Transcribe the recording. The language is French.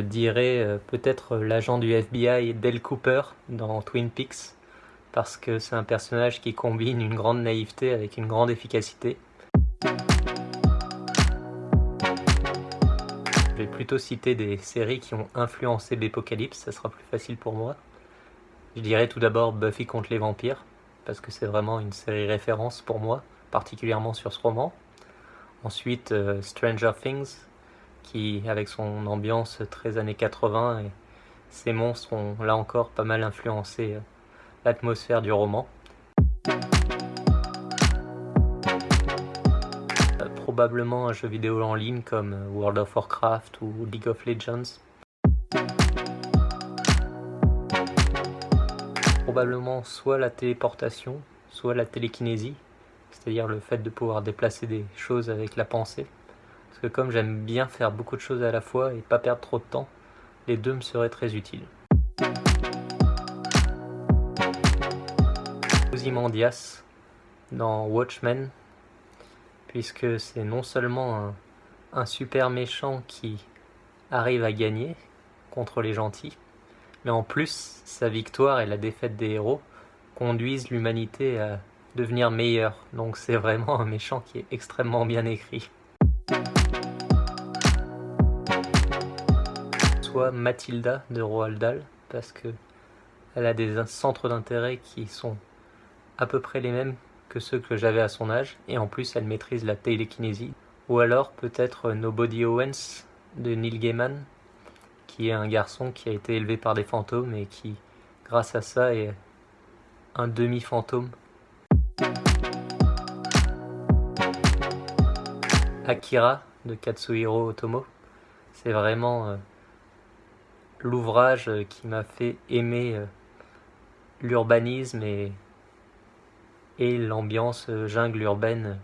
dirais euh, peut-être l'agent du FBI Dale Cooper dans Twin Peaks, parce que c'est un personnage qui combine une grande naïveté avec une grande efficacité. Je vais plutôt citer des séries qui ont influencé Bepocalypse, ça sera plus facile pour moi. Je dirais tout d'abord Buffy contre les vampires, parce que c'est vraiment une série référence pour moi, particulièrement sur ce roman. Ensuite, euh, Stranger Things, qui, avec son ambiance très années 80, et ses monstres ont là encore pas mal influencé euh, l'atmosphère du roman. Euh, probablement un jeu vidéo en ligne comme World of Warcraft ou League of Legends. Probablement soit la téléportation, soit la télékinésie, c'est-à-dire le fait de pouvoir déplacer des choses avec la pensée. Parce que comme j'aime bien faire beaucoup de choses à la fois et pas perdre trop de temps, les deux me seraient très utiles. Ozymandias dans Watchmen, puisque c'est non seulement un, un super méchant qui arrive à gagner contre les gentils, mais en plus, sa victoire et la défaite des héros conduisent l'humanité à devenir meilleur. Donc c'est vraiment un méchant qui est extrêmement bien écrit. Soit Mathilda de Roald Dahl, parce que elle a des centres d'intérêt qui sont à peu près les mêmes que ceux que j'avais à son âge, et en plus elle maîtrise la télékinésie. Ou alors peut-être Nobody Owens de Neil Gaiman, qui est un garçon qui a été élevé par des fantômes et qui, grâce à ça, est un demi-fantôme Akira de Katsuhiro Otomo. C'est vraiment euh, l'ouvrage qui m'a fait aimer euh, l'urbanisme et, et l'ambiance euh, jungle urbaine.